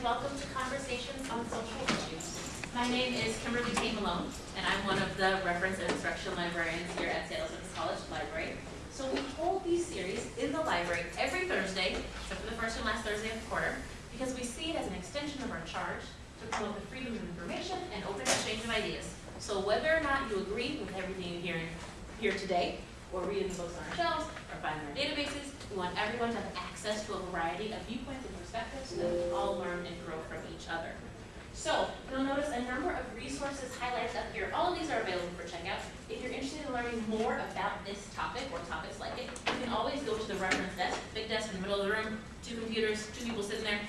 and welcome to Conversations on Social Issues. My name is Kimberly Tate Malone, and I'm one of the reference and instruction librarians here at. Elizabeth's College Library. So we hold these series in the library every Thursday, except for the first and last Thursday of the quarter, because we see it as an extension of our charge to promote the freedom of information and open exchange of ideas. So whether or not you agree with everything you hear here today, or read the books on our shelves, or find in our databases, we want everyone to have access to a variety of viewpoints and perspectives so that we all learn and grow from each other. So, you'll notice a number of resources highlighted up here. All of these are available for checkout. If you're interested in learning more about this topic or topics like it, you can always go to the reference desk, big desk in the middle of the room, two computers, two people sitting there,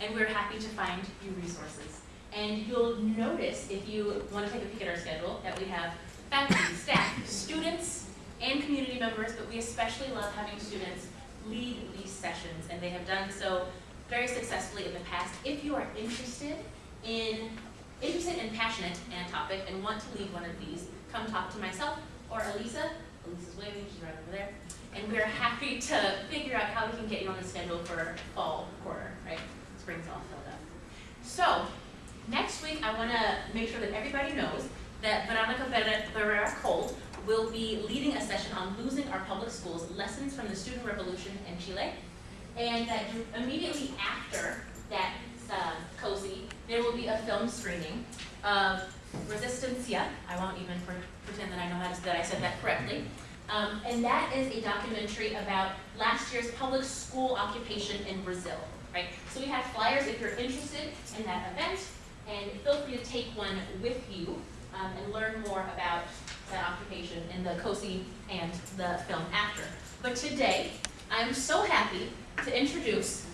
and we're happy to find you resources. And you'll notice, if you want to take a peek at our schedule, that we have faculty, staff, students, and community members, but we especially love having students lead these sessions, and they have done so very successfully in the past. If you are interested in, interested and passionate in a topic and want to lead one of these, come talk to myself or Elisa. Elisa's waving, she's right over there. And we're happy to figure out how we can get you on the schedule for fall quarter, right? Spring's all filled up. So, next week I want to make sure that everybody knows that Veronica Ferreira Cole will be leading a session on losing our public schools, lessons from the student revolution in Chile. And that immediately after that uh, there will be a film screening of Resistencia. I won't even pre pretend that I know how to, that I said that correctly. Um, and that is a documentary about last year's public school occupation in Brazil, right? So we have flyers if you're interested in that event, and feel free to take one with you um, and learn more about that occupation in the COSI and the film after. But today, I'm so happy to introduce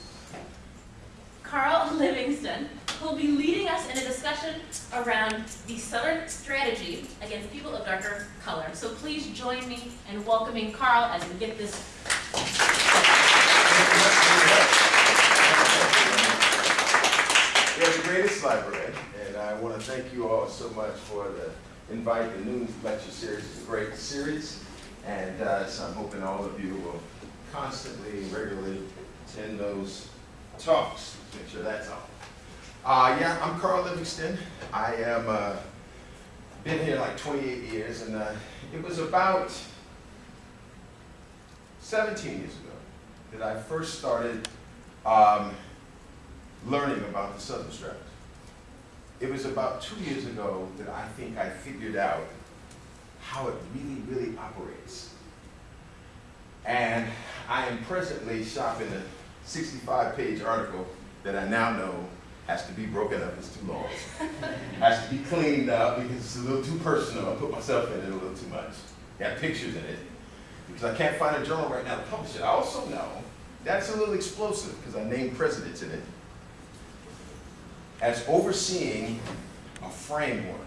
Carl Livingston, who will be leading us in a discussion around the Southern strategy against people of darker color. So please join me in welcoming Carl as we get this. We are the greatest library, and I want to thank you all so much for the invite. The Noon Lecture Series It's a great series, and uh, so I'm hoping all of you will constantly, regularly attend those talks. Make sure that's all. Uh, yeah, I'm Carl Livingston. I am uh, been here like 28 years, and uh, it was about 17 years ago that I first started um, learning about the Southern Strategy. It was about two years ago that I think I figured out how it really, really operates. And I am presently shopping a 65-page article that I now know has to be broken up, it's too long. has to be cleaned up because it's a little too personal. I put myself in it a little too much. Got pictures in it. Because I can't find a journal right now to publish it. I also know that's a little explosive because I named presidents in it as overseeing a framework,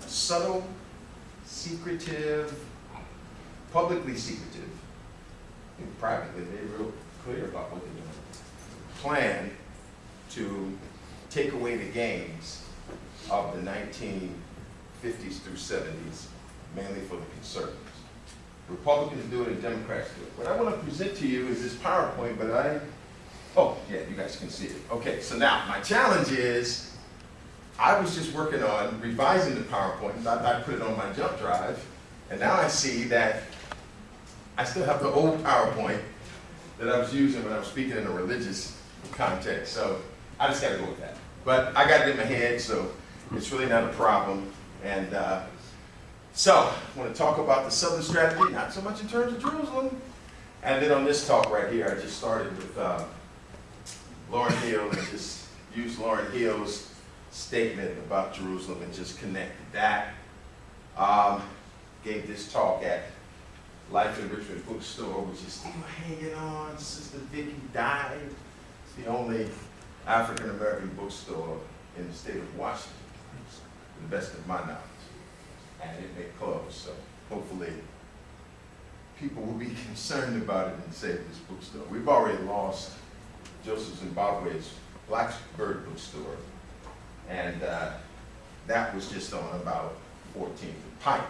a subtle, secretive, publicly secretive, and privately they're real clear about what they're doing, plan to take away the gains of the 1950s through 70s, mainly for the conservatives. Republicans do it and Democrats do it. What I want to present to you is this PowerPoint, but I Oh, yeah, you guys can see it. Okay, so now my challenge is, I was just working on revising the PowerPoint. I, I put it on my jump drive, and now I see that I still have the old PowerPoint that I was using when I was speaking in a religious context. So I just got to go with that. But I got it in my head, so it's really not a problem. And uh, so I want to talk about the Southern strategy, not so much in terms of Jerusalem. And then on this talk right here, I just started with uh, Lauryn Hill and just use Lauryn Hill's statement about Jerusalem and just connected that. Um, gave this talk at Life Enrichment Bookstore, which is still hanging on. Sister Vicky died. It's the only African American bookstore in the state of Washington, to the best of my knowledge. And it may close, so hopefully people will be concerned about it and save this bookstore. We've already lost Joseph Zimbabwe's Blacksburg bookstore. And uh, that was just on about 14th and Pike.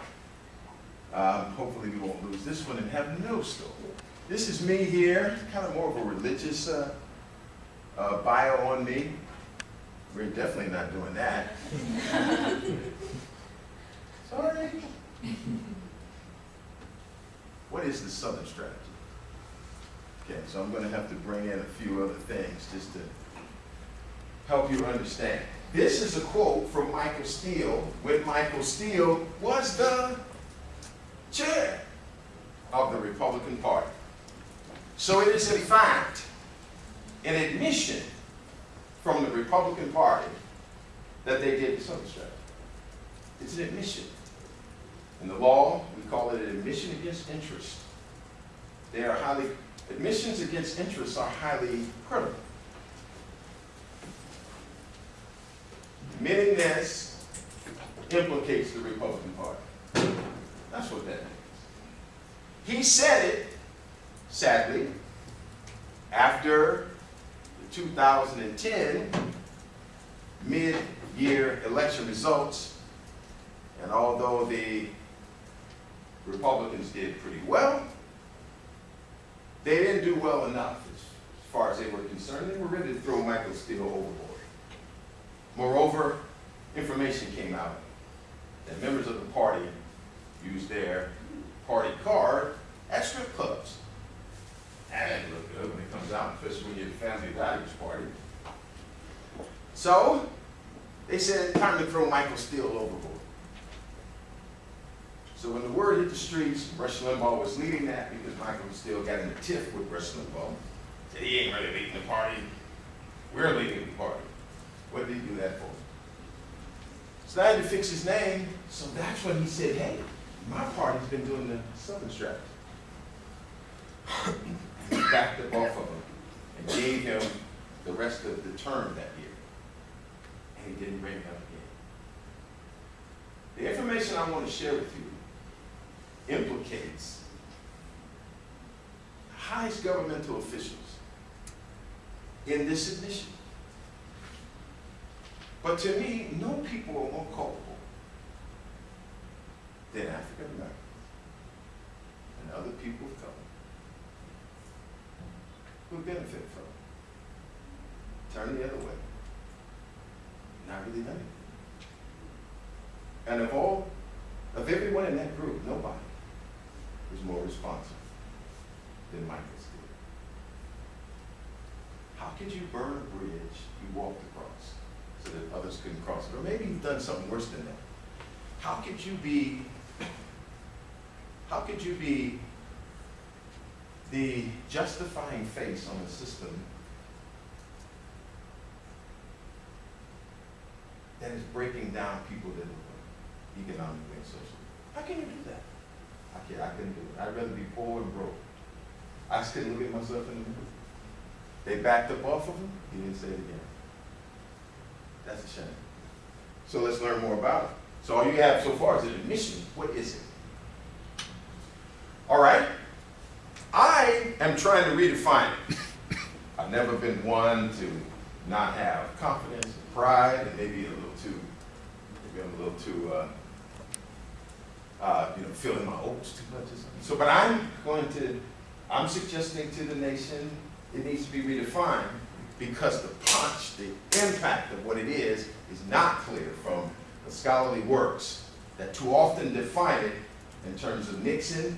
Um, hopefully we won't lose this one and have no store. This is me here, kind of more of a religious uh, uh, bio on me. We're definitely not doing that. Sorry. What is the Southern strategy? Okay, so I'm gonna have to bring in a few other things just to help you understand. This is a quote from Michael Steele when Michael Steele was the chair of the Republican Party. So it is in fact an admission from the Republican Party that they did the Southern. It's an admission. In the law, we call it an admission against interest. They are highly, admissions against interests are highly critical. Admitting this implicates the Republican Party. That's what that means. He said it, sadly, after the 2010 mid-year election results, and although the Republicans did pretty well, they didn't do well enough as far as they were concerned. They were ready to throw Michael Steele overboard. Moreover, information came out that members of the party used their party card at strip clubs. That doesn't look good when it comes out, especially when you're the family values party. So, they said, time to throw Michael Steele overboard. So when the word hit the streets, Rush Limbaugh was leading that because Michael Steele got in a tiff with Rush Limbaugh. Said he ain't really leading the party. We're leading the party. What did he do that for? So I had to fix his name. So that's when he said, hey, my party's been doing the Southern strategy. He backed up off of him and gave him the rest of the term that year. And he didn't bring it up again. The information I want to share with you implicates the highest governmental officials in this admission. But to me, no people are more culpable than African Americans and other people of color who benefit from it. Turn the other way. Not really done it. And of all, of everyone in that group, nobody was more responsive than Michael Steele. How could you burn a bridge you walked across so that others couldn't cross it? Or maybe you've done something worse than that. How could you be, how could you be the justifying face on a system that is breaking down people that economically and socially? How can you do that? I can't, I couldn't do it. I'd rather be poor and broke. I just couldn't look at myself in the mirror. They backed up off of him, he didn't say it again. That's a shame. So let's learn more about it. So all you have so far is an admission. What is it? All right. I am trying to redefine it. I've never been one to not have confidence and pride and maybe a little too, maybe I'm a little too, uh, uh, you know, feeling my oats too much. So, but I'm going to, I'm suggesting to the nation it needs to be redefined because the punch, the impact of what it is, is not clear from the scholarly works that too often define it in terms of Nixon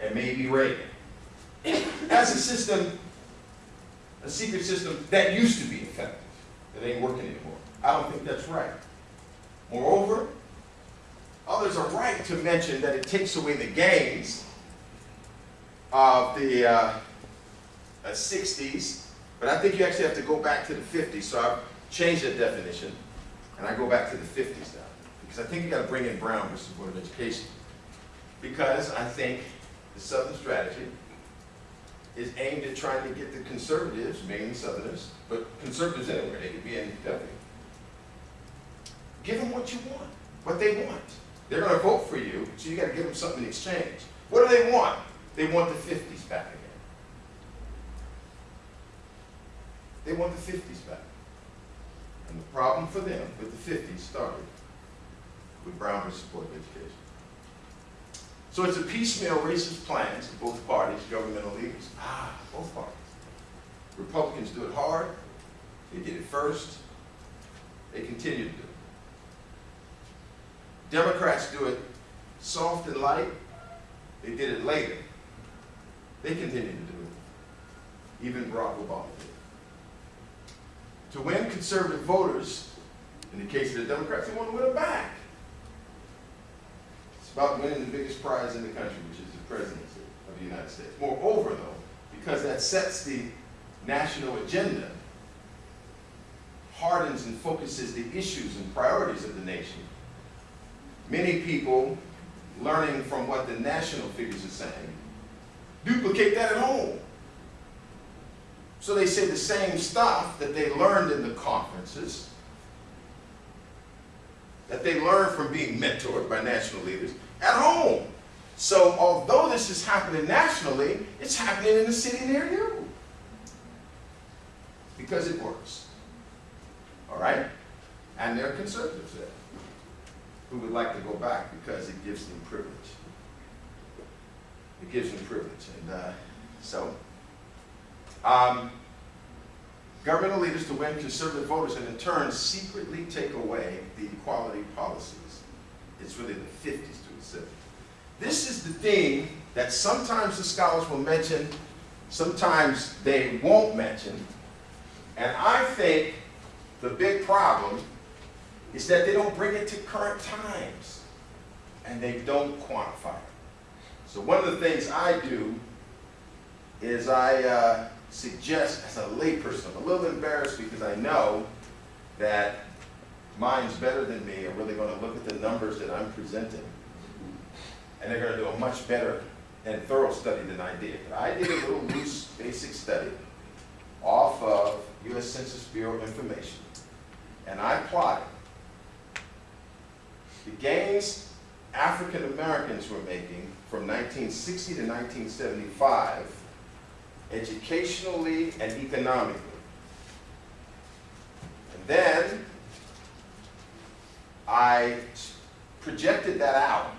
and maybe Reagan. As a system, a secret system that used to be effective, that ain't working anymore. I don't think that's right. Moreover, others are right to mention that it takes away the gains of the uh, uh, 60s, but I think you actually have to go back to the 50s, so I've changed that definition, and I go back to the 50s now, because I think you got to bring in Brown versus Board of Education, because I think the Southern strategy is aimed at trying to get the conservatives, mainly Southerners, but conservatives anywhere, they could be in W. Give them what you want, what they want. They're going to vote for you, so you got to give them something in exchange. What do they want? They want the 50s back again. They want the 50s back. And the problem for them with the 50s started with Brown versus Board of Education. So it's a piecemeal racist plans of both parties, governmental leaders. Ah, both parties. Republicans do it hard, They did it first. They continue to do it. Democrats do it soft and light. They did it later. They continue to do it. Even Barack Obama did. To win conservative voters, in the case of the Democrats, they want to win them back. It's about winning the biggest prize in the country, which is the presidency of the United States. Moreover, though, because that sets the national agenda, hardens and focuses the issues and priorities of the nation, many people learning from what the national figures are saying, duplicate that at home. So they say the same stuff that they learned in the conferences, that they learned from being mentored by national leaders at home. So although this is happening nationally, it's happening in the city near you. Because it works. All right? And they're conservatives there who would like to go back because it gives them privilege. It gives them privilege. And uh, so, um, governmental leaders to win conservative voters and in turn secretly take away the equality policies. It's really the 50s to the 70s. This is the thing that sometimes the scholars will mention, sometimes they won't mention. And I think the big problem is that they don't bring it to current times and they don't quantify it. So one of the things I do is I uh, suggest as a layperson, I'm a little embarrassed because I know that minds better than me are really going to look at the numbers that I'm presenting and they're going to do a much better and thorough study than I did. But I did a little loose basic study off of U.S. Census Bureau information and I plotted the gains African Americans were making from 1960 to 1975, educationally and economically. And then I projected that out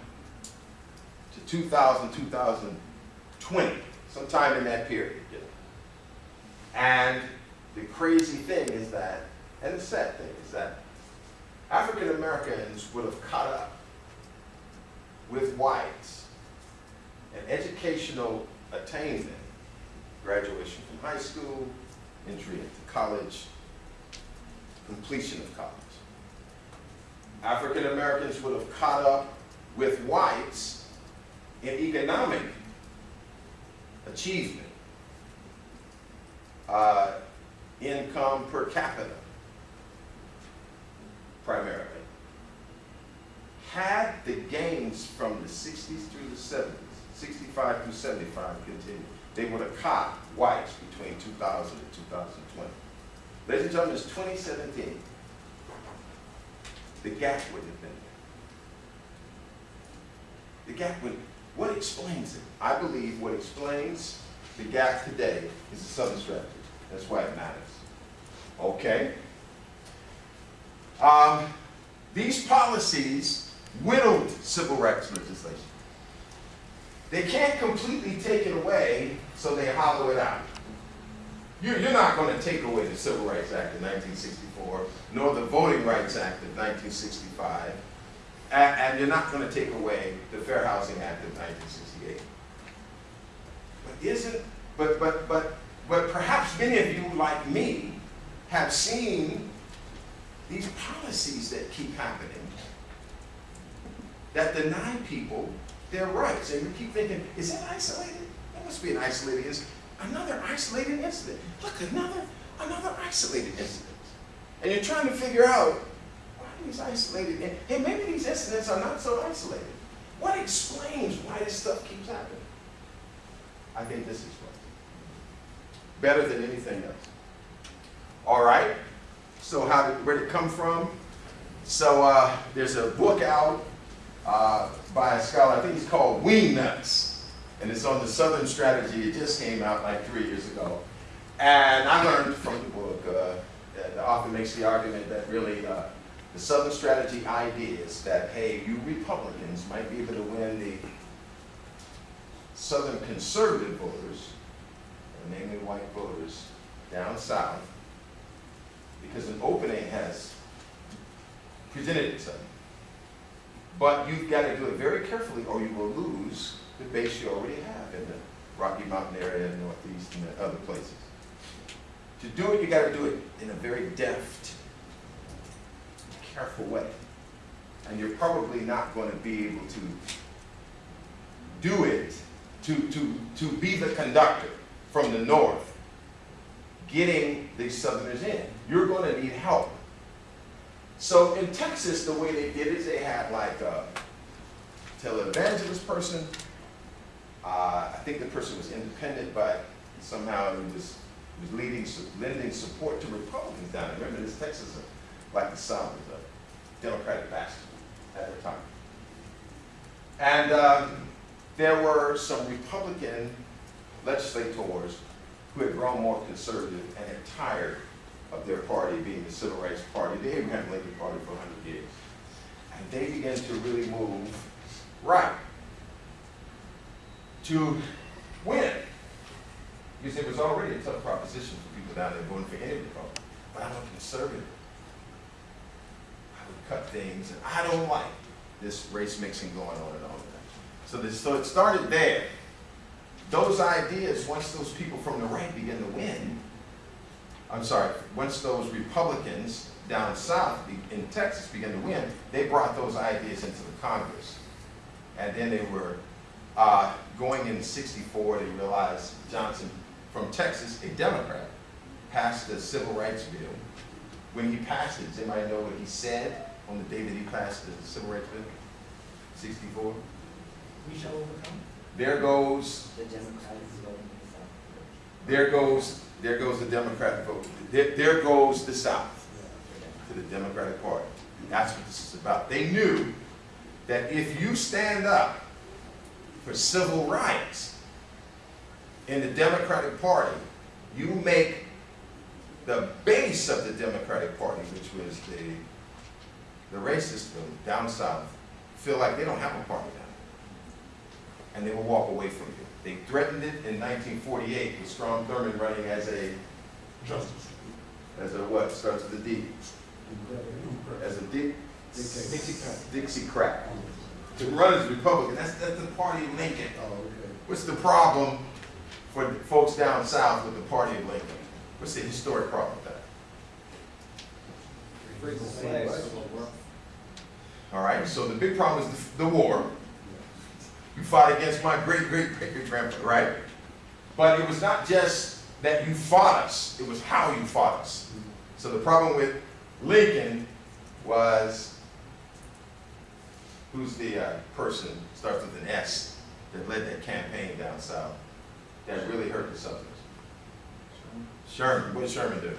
to 2000, 2020, sometime in that period. And the crazy thing is that, and the sad thing is that African Americans would have caught up with whites in educational attainment, graduation from high school, entry into college, completion of college. African Americans would have caught up with whites in economic achievement, uh, income per capita, primarily. Had the gains from the 60s through the 70s, 65 through 75 continued, they would have caught whites between 2000 and 2020. Ladies and gentlemen, it's 2017. The gap wouldn't have been there. The gap would, what explains it? I believe what explains the gap today is the Southern strategy. That's why it matters. Okay? Um, these policies whittled civil rights legislation. They can't completely take it away, so they hollow it out. You're, you're not going to take away the Civil Rights Act of 1964, nor the Voting Rights Act of 1965, and, and you're not going to take away the Fair Housing Act of 1968. But isn't, but, but, but, but perhaps many of you, like me, have seen these policies that keep happening that deny people their rights. And we keep thinking, is it isolated? That must be an isolated incident. Another isolated incident. Look, another, another isolated incident. And you're trying to figure out, why these isolated? Hey, maybe these incidents are not so isolated. What explains why this stuff keeps happening? I think this explains it. Better than anything else. All right. So how did, where did it come from? So uh, there's a book out uh, by a scholar, I think he's called Wing Nuts, and it's on the Southern Strategy. It just came out like three years ago. And I learned from the book, uh, that the author makes the argument that really uh, the Southern Strategy idea is that, hey, you Republicans might be able to win the Southern conservative voters, namely white voters, down south, because an opening has presented itself. But you've got to do it very carefully or you will lose the base you already have in the Rocky Mountain area, Northeast, and other places. To do it, you've got to do it in a very deft, careful way. And you're probably not going to be able to do it, to, to, to be the conductor from the north, getting these southerners in. You're going to need help. So in Texas, the way they did it, they had like a televangelist person. Uh, I think the person was independent, but somehow he was, was leading, lending support to Republicans down there. Remember, this Texas, uh, like the South, was a Democratic bastard at the time. And um, there were some Republican legislators who had grown more conservative and had tired of their party being the Civil Rights Party, They had the Abraham Lincoln Party for 100 years. And they began to really move right to win. Because it was already a tough proposition for people down there voting for any Republican. But I'm a conservative. I would cut things, and I don't like this race mixing going on and that. So, this, so it started there. Those ideas, once those people from the right begin to win, I'm sorry, once those Republicans down south in Texas began to win, they brought those ideas into the Congress. And then they were uh, going in 64, they realized Johnson from Texas, a Democrat, passed the Civil Rights Bill. When he passed it, does anybody know what he said on the day that he passed the Civil Rights Bill? 64? We shall overcome. There goes The Democrats voting. There goes, there goes the Democratic vote. There, there goes the South to the Democratic Party. And That's what this is about. They knew that if you stand up for civil rights in the Democratic Party, you make the base of the Democratic Party, which was the, the racist down south, feel like they don't have a party now and they will walk away from you. They threatened it in 1948 with Strom Thurmond running as a, Justice. as a what, starts with a D, as a D, Dixie Dixiecrat. Oh, to run as a Republican, that's, that's the party of Lincoln. Oh, okay. What's the problem for the folks down south with the party of Lincoln? What's the historic problem with that? All right, so the big problem is the, the war. You fought against my great great great grandfather, right? But it was not just that you fought us, it was how you fought us. So the problem with Lincoln was who's the uh, person, starts with an S, that led that campaign down south that really hurt the Southerners? Sherman. Sherman. What did Sherman do?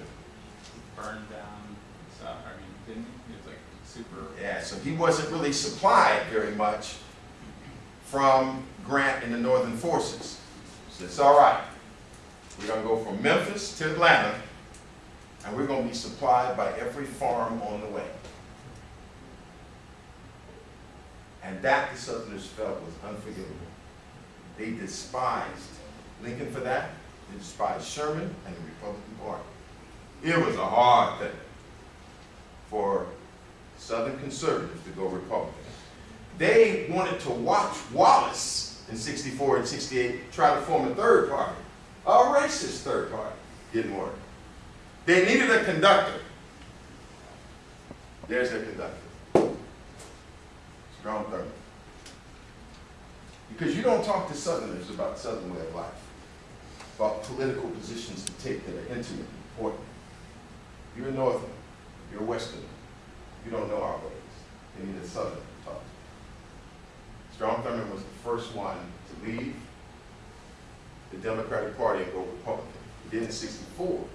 burned down, so, I mean, didn't, he was like super, Yeah, so he wasn't really supplied very much from Grant and the Northern forces. So it's all right. We're gonna go from Memphis to Atlanta, and we're gonna be supplied by every farm on the way. And that the Southerners felt was unforgivable. They despised Lincoln for that. They despised Sherman and the Republican Party. It was a hard thing for Southern conservatives to go Republican. They wanted to watch Wallace in 64 and 68 try to form a third party, a racist third party. Didn't work. They needed a conductor. There's their conductor. Strom Thurmond. Because you don't talk to Southerners about Southern way of life, about political positions to take that are intimate, important. You're a Northerner, you're a Westerner, you don't know our ways. They need a Southerner to talk to. Strom Thurmond was the first one to leave the Democratic Party and go Republican. He did in sixty-four.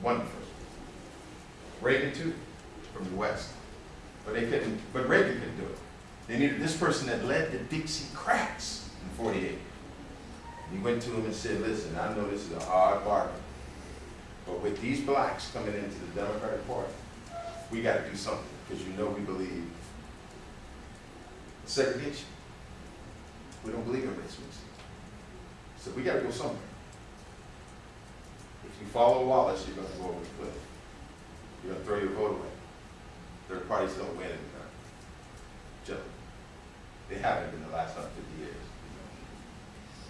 One of. Reagan too, from the West. But they couldn't, but Reagan couldn't do it. They needed this person that led the Dixiecrats in forty-eight. He went to him and said, listen, I know this is a hard bargain, but with these blacks coming into the Democratic Party, we gotta do something, because you know we believe segregation. We don't believe in race mixing. So we gotta go somewhere. If you follow Wallace, you're gonna go over the cliff. You're gonna throw your vote away. Third parties don't win in the Generally. They haven't in the last hundred fifty years.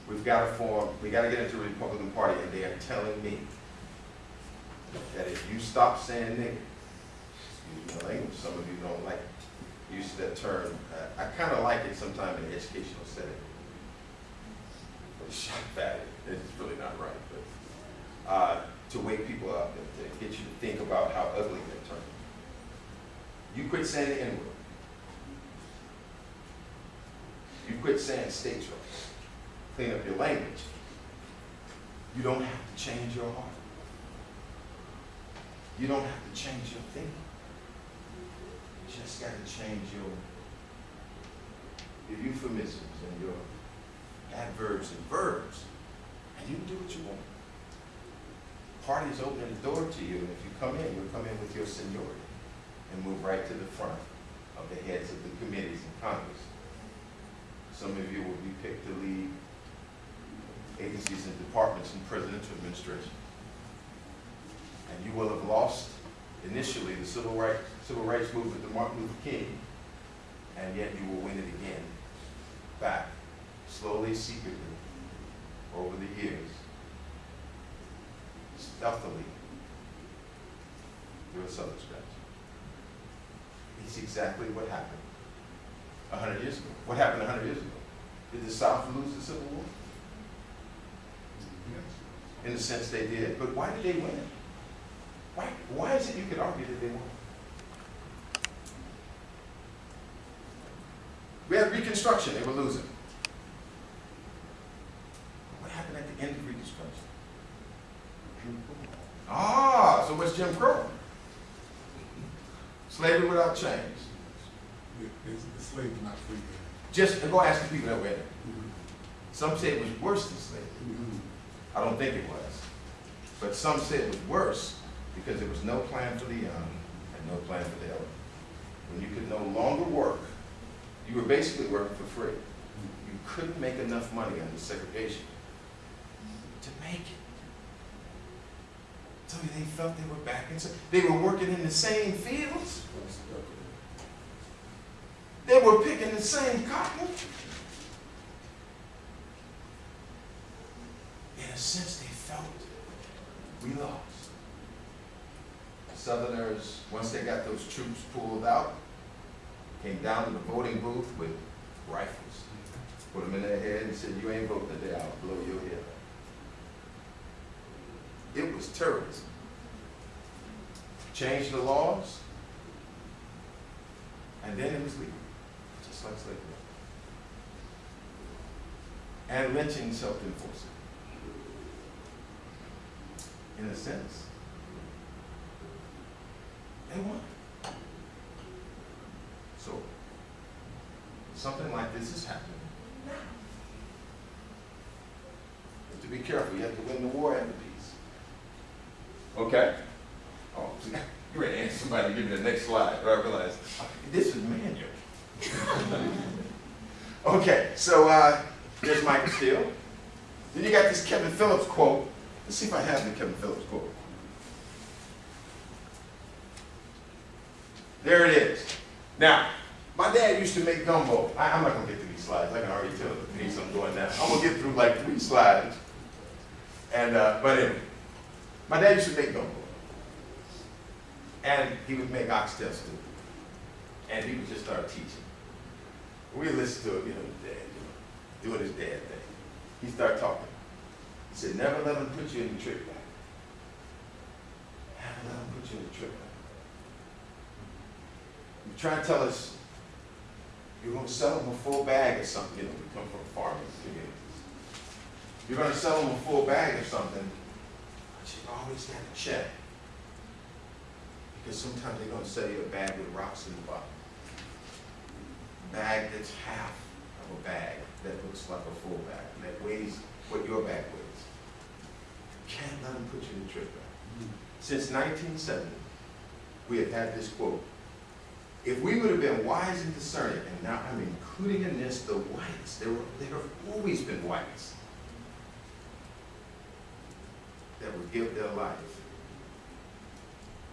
We've got to form, we got to get into the Republican Party, and they are telling me that if you stop saying nigger, excuse my language, some of you don't like use that term. Uh, I kind of like it sometimes in an educational setting. But it's shot value, it's really not right, but, uh, to wake people up and to get you to think about how ugly that term. You quit saying the N-word. You quit saying states' rights. Clean up your language. You don't have to change your heart. You don't have to change your thinking. Just got to change your, your euphemisms and your adverbs and verbs, and you can do what you want. Party's opening the door to you, and if you come in, you'll come in with your seniority and move right to the front of the heads of the committees in Congress. Some of you will be picked to lead agencies and departments in presidential administration. And you will have lost initially the civil rights, civil rights movement to Martin Luther King, and yet you will win it again, back, slowly, secretly, over the years, stealthily, through a southern stretch. It's exactly what happened a hundred years ago. What happened a hundred years ago? Did the South lose the Civil War? In the sense they did, but why did they win? Why, why is it you could argue that they won? We had Reconstruction, they were losing. What happened at the end of Reconstruction? Jim Crow. Ah, so what's Jim Crow? Slavery without chains. It's, the slave is not free. Just go ask the people that were in it. Some say it was worse than slavery. I don't think it was. But some say it was worse because there was no plan for the young and no plan for the elderly. When you could no longer work, you were basically working for free. You couldn't make enough money under segregation to make it. So they felt they were back in, they were working in the same fields. They were picking the same cotton. In a sense, they felt we lost. Southerners, once they got those troops pulled out, came down to the voting booth with rifles, put them in their head and said, you ain't voting today, I'll blow your head off. It was terrorism. Changed the laws, and then it was legal, just like slavery. And lynching self-enforcing. In a sense, they won. So, something like this is happening now. You have to be careful. You have to win the war and the peace. Okay? Oh, you ready to answer somebody, to give me the next slide, but I realized, this is manual. okay, so, uh, there's Michael Steele. Then you got this Kevin Phillips quote. Let's see if I have the Kevin Phillips quote. There it is. Now, my dad used to make gumbo. I, I'm not gonna get through these slides. I can already tell the pace I'm going now. I'm gonna get through like three slides. And, uh, but anyway, my dad used to make gumbo. And he would make oxtail stew. And he would just start teaching. We listened to him, you know, dad, you know, doing his dad thing. He started talking. He said, never let him put you in the trick bag. Never let him put you in the trick bag. You try to tell us you're going to sell them a full bag of something. You know, we come from farming communities. You're going to sell them a full bag of something, but you always got to check. Because sometimes they're going to sell you a bag with rocks in the bottom. A bag that's half of a bag that looks like a full bag, that weighs what your bag weighs. You can't let them put you in the trick bag. Mm. Since 1970, we have had this quote. If we would have been wise and discerning, and now I'm including in this the whites, there, were, there have always been whites. that would give their life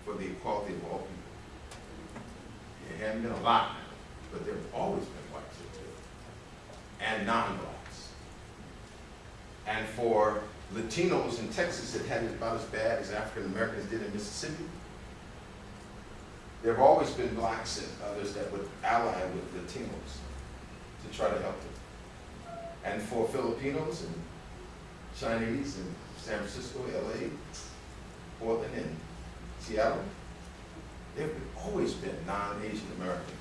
for the equality of all people. There haven't been a lot but there have always been whites and non-blacks. And for Latinos in Texas it had about as bad as African Americans did in Mississippi, there have always been blacks and others that would ally with the Latinos to try to help them. And for Filipinos and Chinese in San Francisco, LA, Portland, and Seattle, there have always been non-Asian Americans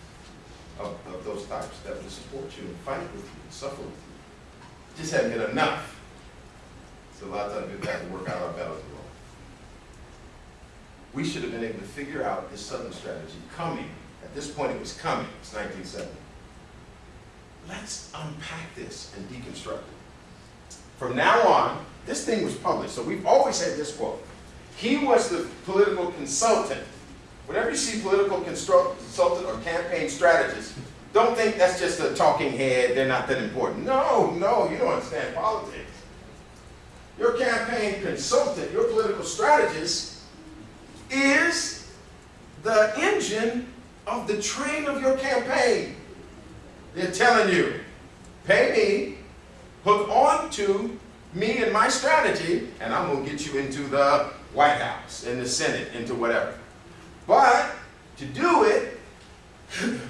of, of those types that would support you and fight with you and suffer with you. Just haven't been enough. So a lot of times we've had to work out our battles. We should have been able to figure out this Southern strategy coming. At this point, it was coming. It's 1970. Let's unpack this and deconstruct it. From now on, this thing was published, so we've always had this quote. He was the political consultant. Whenever you see political consultant or campaign strategist, don't think that's just a talking head, they're not that important. No, no, you don't understand politics. Your campaign consultant, your political strategist, is the engine of the train of your campaign. They're telling you, pay me, hook on to me and my strategy, and I'm going to get you into the White House, in the Senate, into whatever. But to do it,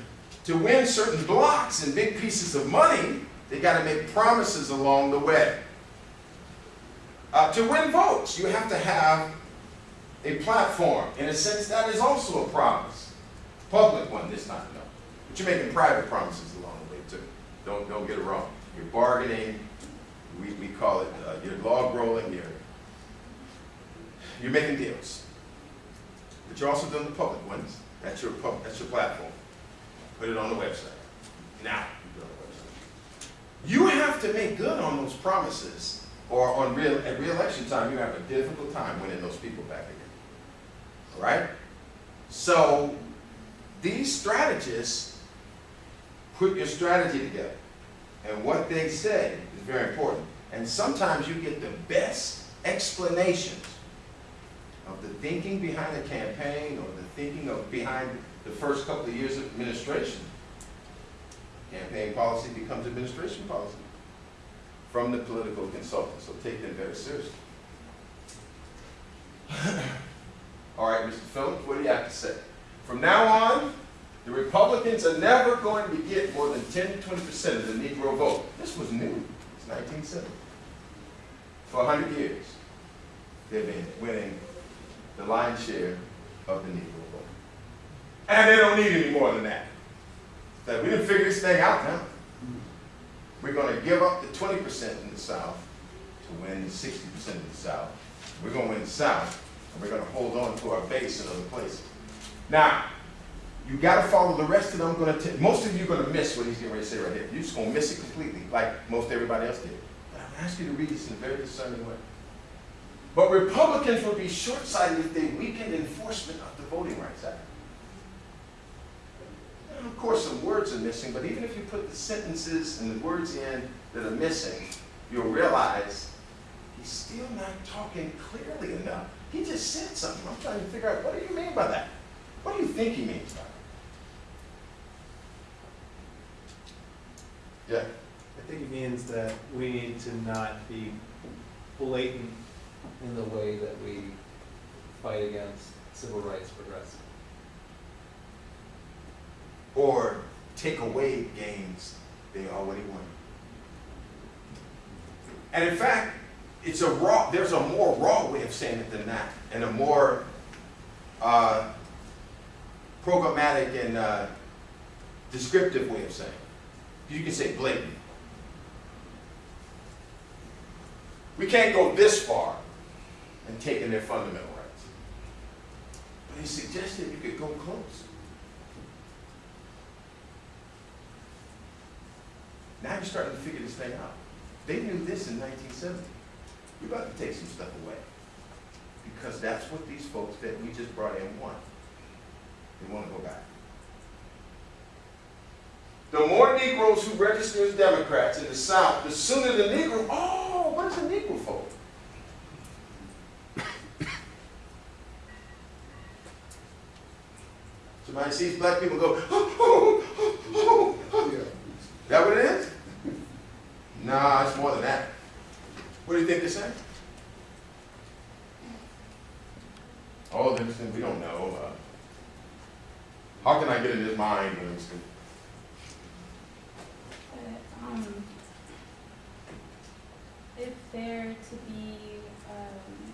to win certain blocks and big pieces of money, they got to make promises along the way. Uh, to win votes, you have to have a platform. In a sense, that is also a promise. Public one this time, no. But you're making private promises along the way too. Don't, don't get it wrong. You're bargaining, we, we call it, uh, log rolling, you're, you're making deals. But you're also doing the public ones. That's your pub, that's your platform. Put it on the website. Now, you it on the website. You have to make good on those promises, or on real, at reelection time, you have a difficult time winning those people back again. Right? So, these strategists put your strategy together. And what they say is very important. And sometimes you get the best explanations of the thinking behind the campaign or the thinking of behind the first couple of years of administration. Campaign policy becomes administration policy from the political consultant, so take them very seriously. All right, Mr. Phillips, what do you have to say? From now on, the Republicans are never going to get more than 10 to 20% of the Negro vote. This was new. It's 1970. For 100 years, they've been winning the lion's share of the Negro vote. And they don't need any more than that. That we didn't figure this thing out now. We're going to give up the 20% in the South to win the 60% of the South. We're going to win the South, and we're going to hold on to our base in other places. Now, you got to follow the rest of them. I'm going to most of you are going to miss what he's getting ready to say right here. You're just going to miss it completely, like most everybody else did. But I'm going to ask you to read this in a very discerning way. But Republicans would be short-sighted if they weakened enforcement of the Voting Rights Act. And of course, some words are missing, but even if you put the sentences and the words in that are missing, you'll realize he's still not talking clearly enough. He just said something. I'm trying to figure out, what do you mean by that? What do you think he means by that? Yeah. I think it means that we need to not be blatant in the way that we fight against civil rights progressive. Or take away gains they already won. And in fact, it's a raw, there's a more raw way of saying it than that, and a more uh, programmatic and uh, descriptive way of saying it. You can say blatant. We can't go this far in taking their fundamental rights. But he suggested you could go close. Now you're starting to figure this thing out. They knew this in 1970. You're about to take some stuff away. Because that's what these folks that we just brought in want. They want to go back. The more Negroes who register as Democrats in the South, the sooner the Negro, oh, what is a Negro for? Somebody sees black people go, oh, oh, You think they're saying? Oh, Livingston, we don't know. Uh, how can I get in his mind, Livingston? Uh, um, if they're to be, um,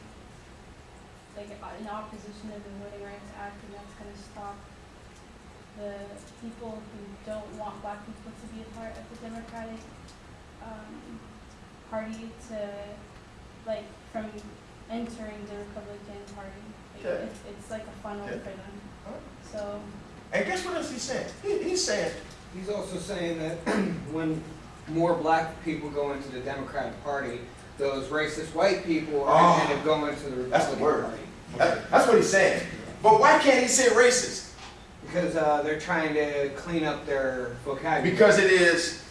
like uh, in opposition to the Voting Rights Act, and that's gonna stop the people who don't want black people to be a part of the Democratic, um, Party to, like, from entering the Republican Party. Like, Okay. it's, it's like a funnel Okay. for them, Alright. so. And guess what else he's saying? He, he's saying, He's also saying that when more black people go into the Democratic Party, those racist white people are Oh, going to go into the that's the Republican word. Party. that, that's what he's saying. But why can't he say racist? Because uh, they're trying to clean up their vocabulary. Because it is,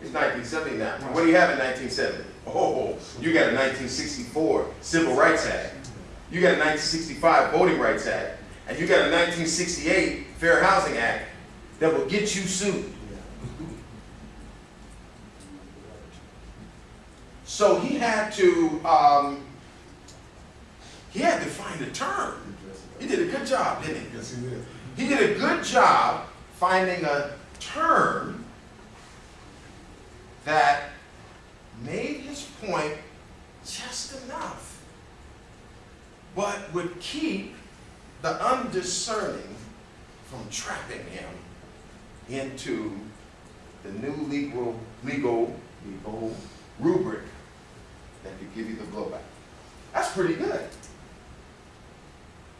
It's, it's nineteen seventy now. What do you have in nineteen seventy? Oh, you got a nineteen sixty-four Civil Rights Act. You got a nineteen sixty-five Voting Rights Act. And you got a nineteen sixty-eight Fair Housing Act that will get you sued. So he had to, um, he had to find a term. He did a good job, didn't he? Yes, he did. He did a good job finding a term that made his point just enough, would keep the undiscerning from trapping him into the new legal, legal, legal rubric that could give you the blowback. That's pretty good.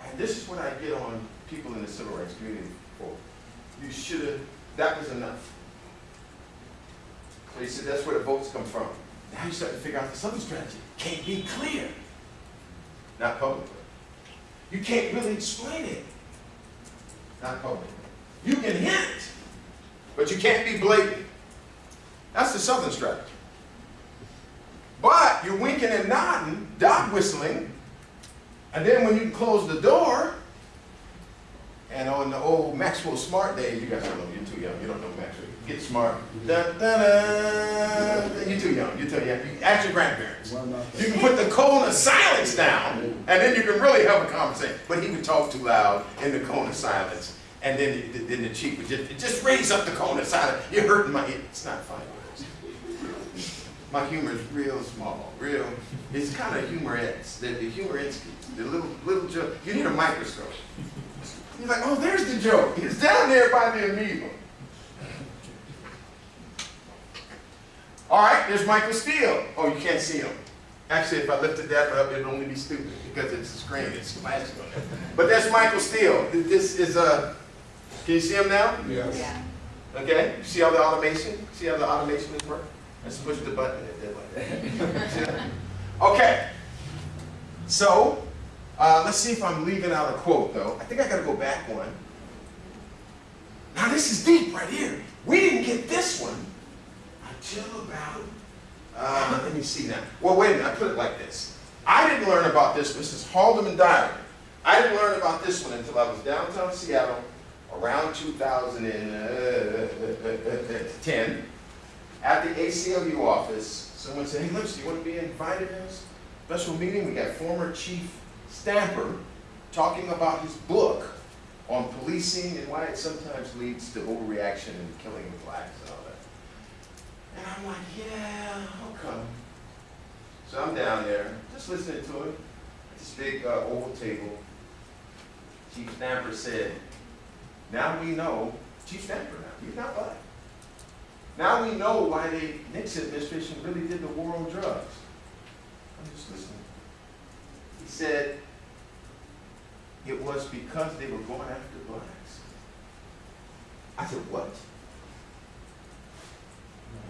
And this is what I get on people in the civil rights community for. You should have, that was enough. So he said that's where the votes come from. Now you start to figure out the southern strategy. Can't be clear. Not publicly. You can't really explain it. Not publicly. You can hint, but you can't be blatant. That's the southern strategy. But you're winking and nodding, dog whistling, and then when you close the door, and on the old Maxwell Smart days, you guys don't know, you're too young, you don't know Maxwell. Get smart. Dun, dun, dun. You're too young, you're too young. You, ask your grandparents. You can put the cone of silence down, and then you can really have a conversation. But he would talk too loud in the cone of silence, and then, the- then the chief would just, just raise up the cone of silence. You're hurting my ear. It's not funny. My humor is real small, real. It's kind of humorette. The, the humorette, the little little joke. You need a microscope. He's like, oh, there's the joke. It's down there by the amoeba. All right, there's Michael Steele. Oh, you can't see him. Actually, if I lifted that up, it'd only be stupid because it's a screen. It's flashing on there. But that's Michael Steele. This is a. Can you see him now? Yes. Okay. You see how the automation? See how the automation is working? Let's push the button. and It did like that? okay. So, uh, let's see if I'm leaving out a quote though. I think I got to go back one. Now this is deep right here. We didn't get this one until about. Uh, let me see now. Well, wait a minute. I put it like this. I didn't learn about this. This is Haldeman Diary. I didn't learn about this one until I was downtown Seattle around 2010 at the ACLU office. Someone said, hey, Lips, do you want to be invited to this special meeting? We got former Chief Stamper talking about his book on policing and why it sometimes leads to overreaction and killing of blacks and all that. And I'm like, yeah, I'll. So I'm down there, just listening to it. This big uh, oval table. Chief Stamper said, now we know, Chief Stamper now, he's not black. Now we know why the Nixon administration really did the war on drugs. I'm just listening. He said, it was because they were going after blacks. I said, what?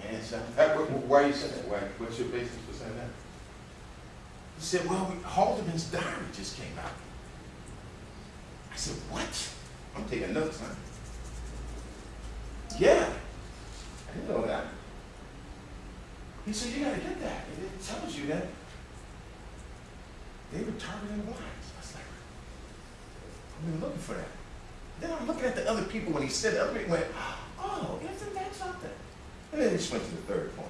And so, that, wh- wh- why are you saying that? Why, what's your basis for saying that? He said, well, we, Haldeman's diary just came out. I said, what? I'm taking notes, huh? Yeah. I didn't know that. He said, you gotta get that. It tells you that they were targeting blacks. I I've been looking for that. Then I'm looking at the other people when he said it, other people went, oh, isn't that something? And then he just went to the third point.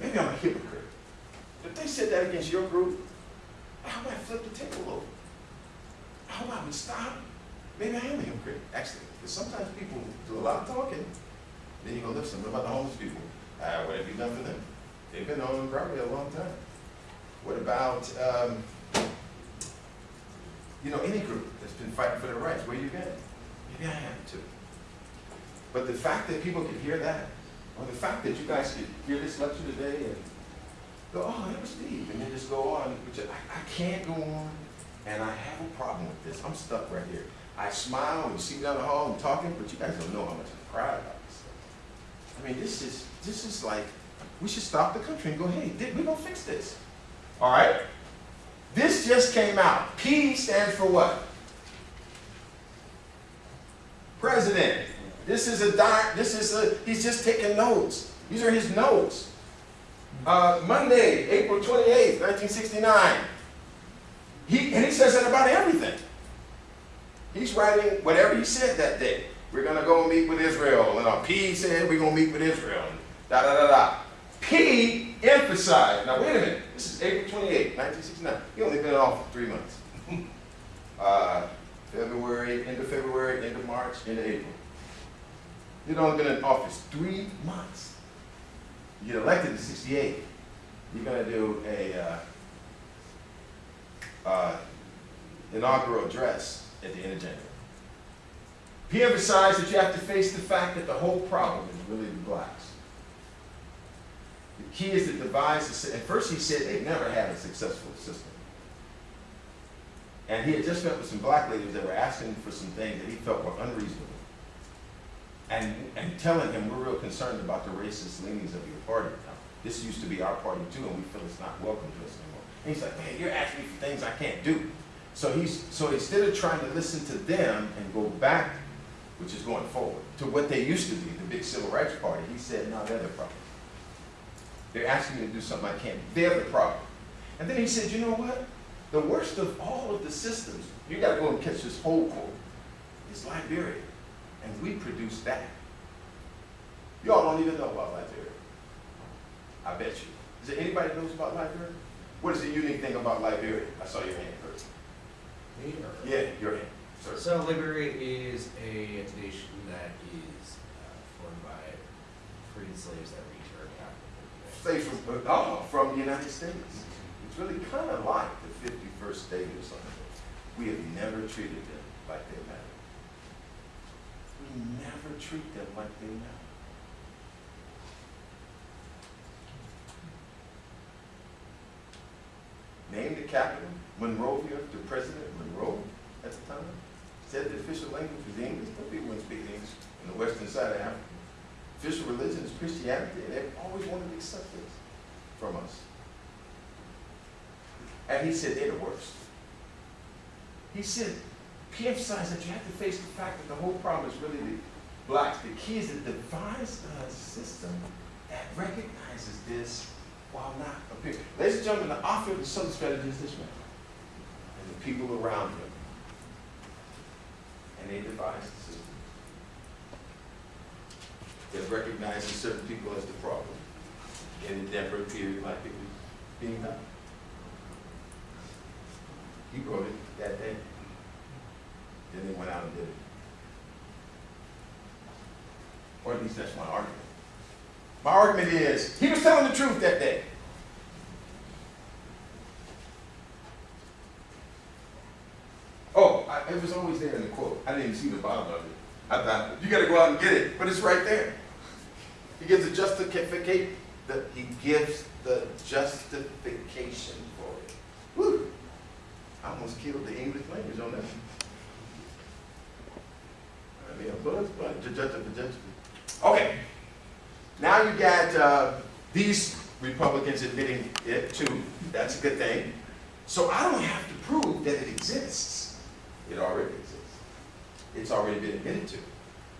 Maybe I'm a hypocrite. If they said that against your group, I flip the table over? How about we stop? Maybe I am a hypocrite, actually. Because sometimes people do a lot of talking, then you go, listen, what about the homeless people? Uh, what have you done for them? They've been on probably a long time. What about, um, you know, any group that's been fighting for their rights? Where you been? Maybe I have too. But the fact that people could hear that, or the fact that you guys could hear this lecture today and go, oh, that was Steve, and then just go on, which I, I can't go on, and I have a problem with this. I'm stuck right here. I smile when you see me down the hall and talking, but you guys don't know how much I cry about this. I mean, this is this is like we should stop the country and go, hey, we're gonna fix this. All right? This just came out. P stands for what? President. This is a doc, this is a, he's just taking notes. These are his notes. Uh, Monday, April 28th, 1969. He, and he says that about everything. He's writing whatever he said that day. We're gonna go meet with Israel. And P said we're gonna meet with Israel. Da da da da. P emphasized. Now wait a minute. This is April 28, 1969. He only been in office for three months. uh, February, end of February, end of March, end of April. He'd only been in office three months. You get elected in 68. You're gonna do a uh, uh, inaugural address at the end of January. He emphasized that you have to face the fact that the whole problem is really the blacks. The key is to devise, a sy- at first he said they've never had a successful system. And he had just met with some black ladies that were asking for some things that he felt were unreasonable. And, and telling him, we're real concerned about the racist leanings of your party now. This used to be our party too, and we feel it's not welcome to us anymore. And he's like, man, you're asking me for things I can't do. So he's, so instead of trying to listen to them and go back, which is going forward, to what they used to be, the big civil rights party, he said, no, they're the problem. They're asking me to do something I can't. They're the problem. And then he said, you know what? The worst of all of the systems, you gotta go and catch this whole quote, is Liberia. And we produce that. Y'all don't even know about Liberia. I bet you. Is there anybody that knows about Liberia? What is the unique thing about Liberia? I saw your hand first. Me or? Yeah, your hand, sir. So Liberia is a nation that is uh, formed by freed slaves that. Say from, from the United States. It's really kind of like the 51st state or something. We have never treated them like they matter. We never treat them like they matter. Named the capital, Monrovia, the president, Monroe, at the time, said the official language was English, but people wouldn't speak English in the western side of Africa. Official religion is Christianity, and they've always wanted to accept this from us. And he said they're the worst. He said, he emphasized that you have to face the fact that the whole problem is really the blacks. The key is to devise a uh, system that recognizes this while not appearing. Ladies and gentlemen, the author of the Southern Strategy is this man. And the people around him. And they devised that recognizes certain people as the problem. And it never appeared like it was being done. He wrote it that day. Then they went out and did it. Or at least that's my argument. My argument is, he was telling the truth that day. Oh, I, it was always there in the quote. I didn't even see the bottom of it. I thought, you gotta go out and get it, but it's right there. He gives a justification, the, he gives the justification for it. Woo! I almost killed the English language on that. I mean, but, but, ju- ju- ju- ju- ju- okay. Now you got, uh, these Republicans admitting it too. That's a good thing. So I don't have to prove that it exists. It already exists. It's already been admitted to.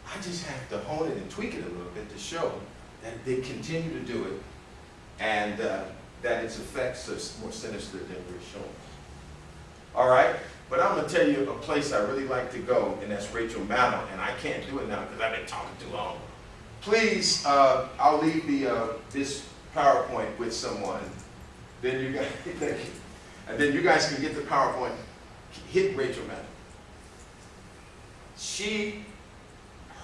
I just have to hone it and tweak it a little bit to show that they continue to do it. And uh, that its effects are more sinister than we're showing. All right, but I'm gonna tell you a place I really like to go, and that's Rachel Maddow, and I can't do it now because I've been talking too long. Please, uh, I'll leave the, uh, this PowerPoint with someone. Then you guys, thank you. And then you guys can get the PowerPoint, hit Rachel Maddow. She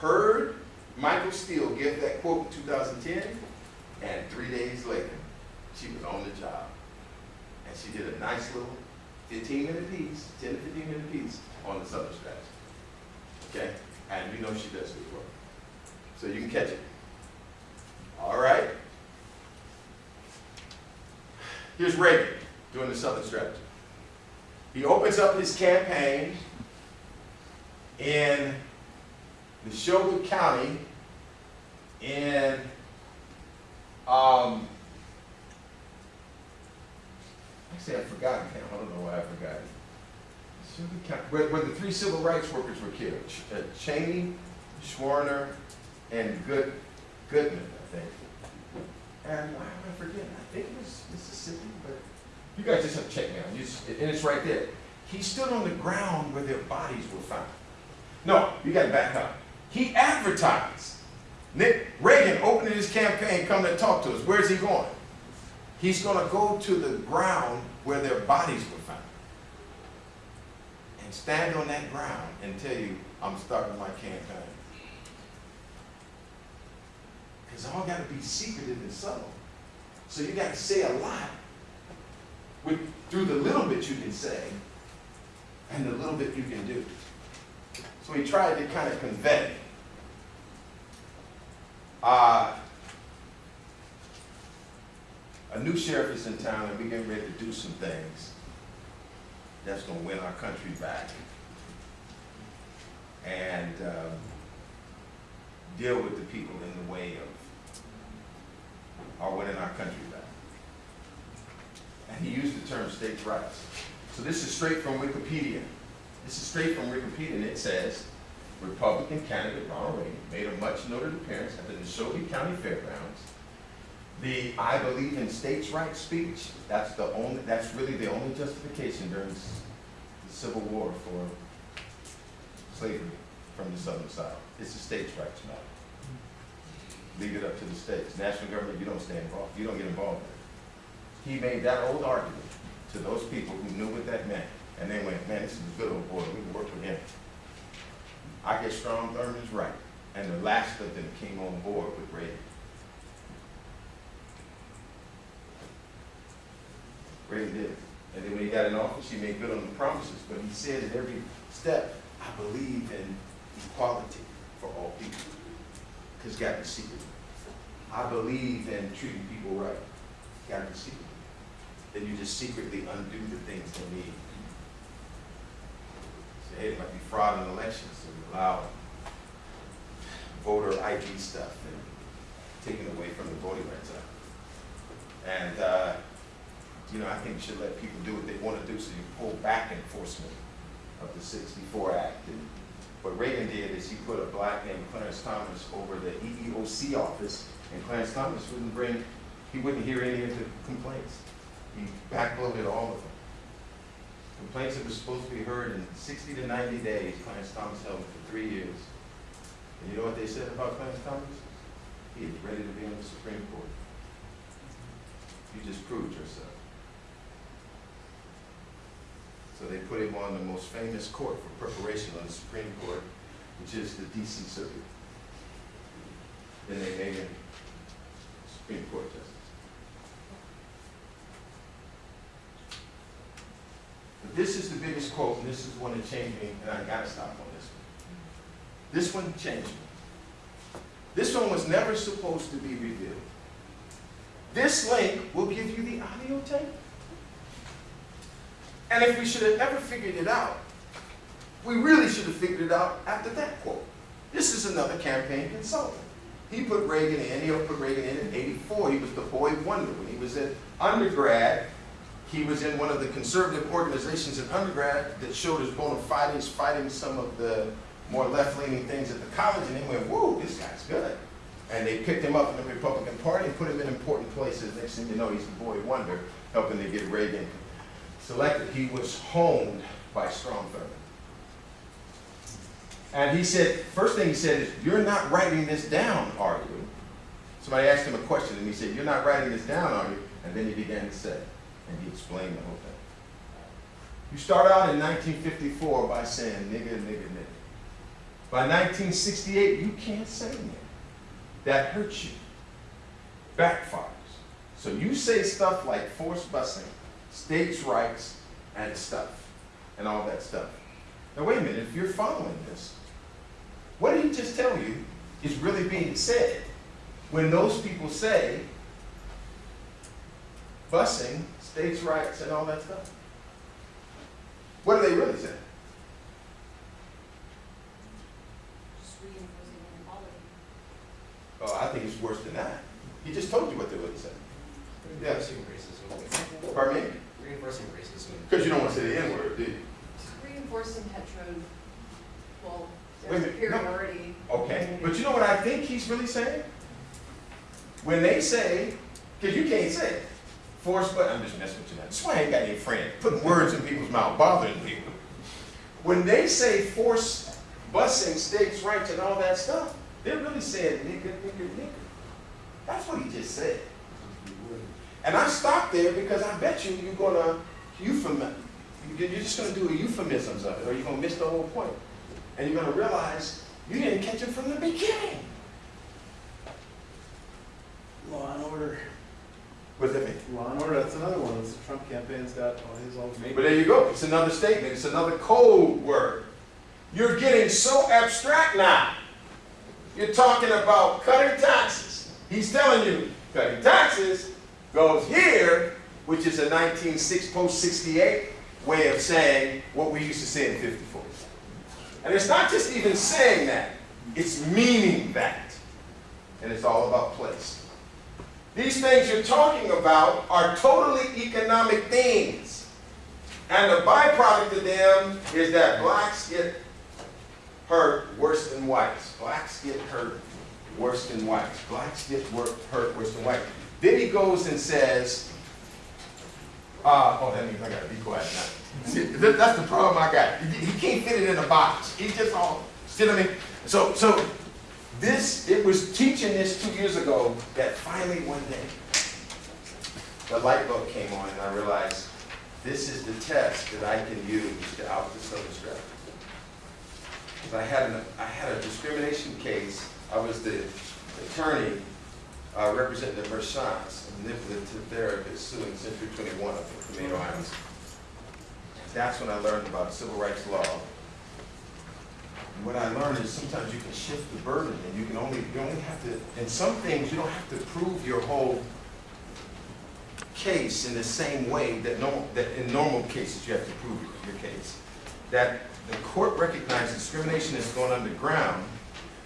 heard Michael Steele gave that quote in 2010, and three days later, she was on the job. And she did a nice little 15 minute piece, 10 to 15 minute piece on the Southern strategy. Okay? And we know she does good work. So you can catch it. All right? Here's Reagan doing the Southern strategy. He opens up his campaign in Neshoba County in um, actually I forgot. I don't know why I forgot. Neshoba County, where, where the three civil rights workers were killed. Ch- uh, Chaney, Schwerner, and Good, Goodman, I think. And why am I forgetting? I think it was Mississippi, but you guys just have to check me out. Just- and it's right there. He stood on the ground where their bodies were found. No, you got to back up. He advertised. Nick Reagan opening his campaign, come to talk to us. Where's he going? He's going to go to the ground where their bodies were found. And stand on that ground and tell you, I'm starting my campaign. Because all got to be secretive and subtle. So you got to say a lot with, through the little bit you can say and the little bit you can do. So he tried to kind of convey. Uh, a new sheriff is in town and we're getting ready to do some things that's going to win our country back and um, deal with the people in the way of our winning our country back. And he used the term states' rights. So this is straight from Wikipedia. This is straight from Wikipedia, and it says, Republican candidate Ronald Reagan made a much noted appearance at the Neshoba County Fairgrounds. The I believe in states' rights speech, that's the only, that's really the only justification during the Civil War for slavery from the Southern side. It's a states' rights matter. Leave it up to the states. National government, you don't stay involved, you don't get involved in it. He made that old argument to those people who knew what that meant. And they went, man, this is a good old boy, we can work with him. I guess Strom Thurmond's right. And the last of them came on board with Reagan. Reagan did. And then when he got in office, he made good on the promises, but he said at every step, I believe in equality for all people. Because got to be secret. I believe in treating people right. To be secret. Then you just secretly undo the things they need. Say, hey, it might be fraud in elections, allow voter ID stuff and taking away from the Voting Rights Act. And, uh, you know, I think you should let people do what they want to do, so you pull back enforcement of the sixty-four Act. And what Reagan did is he put a black named Clarence Thomas over the EEOC office, and Clarence Thomas wouldn't bring, he wouldn't hear any of the complaints. He backloaded all of them. Complaints that were supposed to be heard in sixty to ninety days, Clarence Thomas held for three years. And you know what they said about Clarence Thomas? He is ready to be on the Supreme Court. You just proved yourself. So they put him on the most famous court for preparation on the Supreme Court, which is the DC Circuit. Then they made him Supreme Court. But this is the biggest quote, and this is one that changed me, and I gotta stop on this one. This one changed me. This one was never supposed to be revealed. This link will give you the audio tape. And if we should have ever figured it out, we really should have figured it out after that quote. This is another campaign consultant. He put Reagan in, he put Reagan in in 84. He was the boy wonder. When he was an undergrad, he was in one of the conservative organizations in undergrad that showed his bona fides fighting some of the more left-leaning things at the college, and they went, whoa, this guy's good. And they picked him up in the Republican Party and put him in important places. Next thing you know, he's the boy wonder, helping to get Reagan selected. He was honed by Strom Thurmond. And he said, first thing he said is, you're not writing this down, are you? Somebody asked him a question and he said, you're not writing this down, are you? And then he began to say, and he explained the whole thing. You start out in 1954 by saying nigga, nigga, nigga. By 1968, you can't say nigga. That hurts you. Backfires. So you say stuff like forced busing, states' rights, and stuff, and all that stuff. Now wait a minute, if you're following this, what did he just tell you is really being said when those people say busing, states' rights, and all that stuff? What are they really saying? Just reinforcing. Oh, I think it's worse than that. He just told you what they really said. Yes. Reinforcing racism. Pardon me? Reinforcing racism. Because you don't want to say the N-word, do you? Reinforcing hetero, well, Wait a their minute, no. superiority. Okay, but you know what I think he's really saying? When they say, because you can't say it, forced but I'm just messing with you now. That's why I ain't got any friends. Putting words in people's mouth, bothering people. When they say forced busing, states' rights, and all that stuff, they're really saying nigga, nigga, nigga. That's what he just said. And I stopped there because I bet you you're gonna euphemism. You're just gonna do a euphemisms of it, or you're gonna miss the whole point. And you're gonna realize you didn't catch it from the beginning. Law and order. What does that mean? Law and order, that's another one. It's the Trump campaign's got all his all But there you go. It's another statement. It's another code word. You're getting so abstract now. You're talking about cutting taxes. He's telling you cutting taxes goes here, which is a 1960 post-68 way of saying what we used to say in 54. And it's not just even saying that. It's meaning that. And it's all about place. These things you're talking about are totally economic things. And the byproduct of them is that blacks get hurt worse than whites. Blacks get hurt worse than whites. Blacks get hurt worse than whites. Then he goes and says, uh, oh, that means I gotta be quiet now. See, that- that's the problem I got. He can't fit it in a box. He just all, see what I mean? So, so this, it was teaching this two years ago that finally one day, the light bulb came on and I realized this is the test that I can use to out the Southern strategy. Because I had, an, I had a discrimination case, I was the attorney uh, representing the Merchants, a manipulative therapist suing Century 21 up in Tomato Islands. That's when I learned about civil rights law. What I learned is sometimes you can shift the burden and you can only, you only have to, in some things, you don't have to prove your whole case in the same way that normal, that in normal cases you have to prove your case. That the court recognizes discrimination is going underground,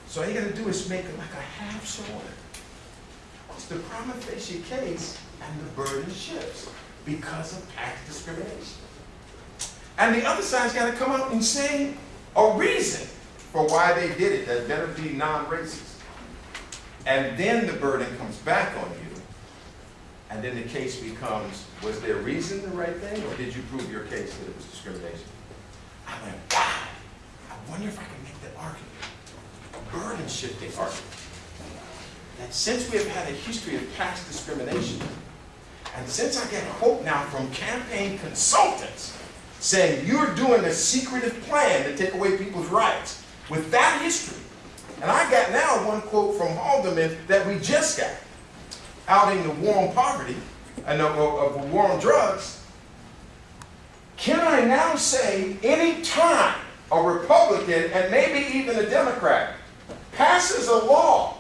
so all you gotta do is make it like a half sword. It's the prima facie case and the burden shifts because of past discrimination. And the other side's gotta come out and say a reason for why they did it that better be non-racist. And then the burden comes back on you. And then the case becomes, was there reason the right thing, or did you prove your case that it was discrimination? I went, wow, I wonder if I can make that argument, burden shifting argument. That since we have had a history of past discrimination, and since I get hope now from campaign consultants saying you're doing a secretive plan to take away people's rights, with that history, and I got now one quote from Haldeman that we just got, outing the war on poverty uh, and of, of, the war on drugs, can I now say any time a Republican and maybe even a Democrat passes a law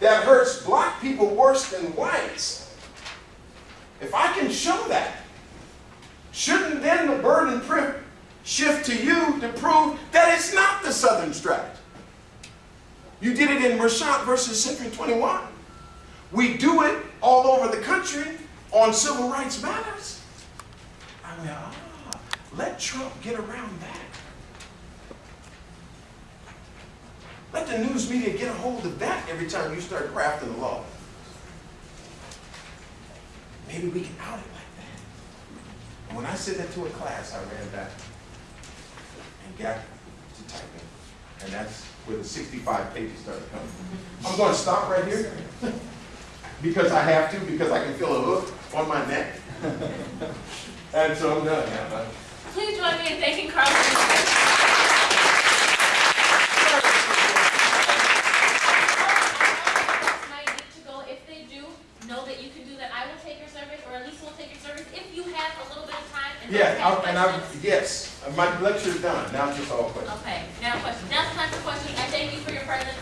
that hurts black people worse than whites, if I can show that, shouldn't then the burden shift to you to prove that it's not the Southern strategy? You did it in Merchant versus Century 21. We do it all over the country on civil rights matters. I mean, ah, let Trump get around that. Let the news media get a hold of that every time you start crafting a law. Maybe we can out it like that. And when I said that to a class, I ran back got to typing. And that's where the sixty-five pages started coming. I'm gonna stop right here because I have to, because I can feel a hook on my neck. And so I'm done now. Please join me in thanking Carl. for his might need to go. If they do, know that you can do that. I will take your surveys, or Elisa will take your surveys, if you have a little bit of time and don't Yeah, I- and I, yes, my lecture is done, now it's just all questions. Okay, now questions. Now it's time for questions. I thank you for your presence.